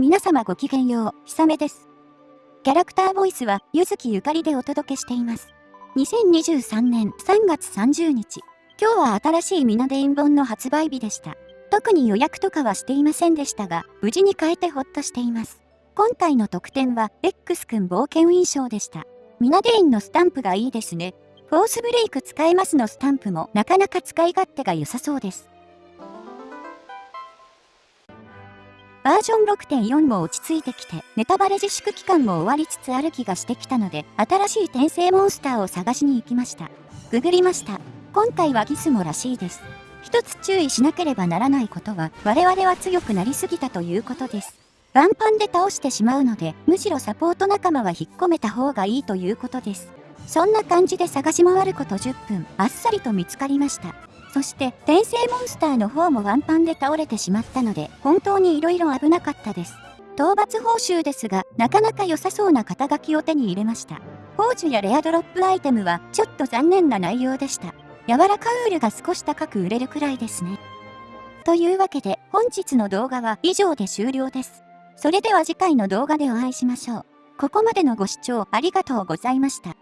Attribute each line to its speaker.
Speaker 1: 皆様ごきげんよう、ひさめです。キャラクターボイスは、ゆずきゆかりでお届けしています。2023年3月30日。今日は新しいミナデイン本の発売日でした。特に予約とかはしていませんでしたが、無事に変えてほっとしています。今回の特典は、X くん冒険印象でした。ミナデインのスタンプがいいですね。フォースブレイク使えますのスタンプもなかなか使い勝手が良さそうです。バージョン6.4も落ち着いてきて、ネタバレ自粛期間も終わりつつある気がしてきたので、新しい転生モンスターを探しに行きました。ググりました。今回はギスモらしいです。一つ注意しなければならないことは、我々は強くなりすぎたということです。ワンパンで倒してしまうので、むしろサポート仲間は引っ込めた方がいいということです。そんな感じで探し回ること10分、あっさりと見つかりました。そして転生モンスターの方もワンパンで倒れてしまったので本当に色々危なかったです。討伐報酬ですがなかなか良さそうな肩書きを手に入れました。宝珠やレアドロップアイテムはちょっと残念な内容でした。柔らかウールが少し高く売れるくらいですね。というわけで本日の動画は以上で終了です。それでは次回の動画でお会いしましょう。ここまでのご視聴ありがとうございました。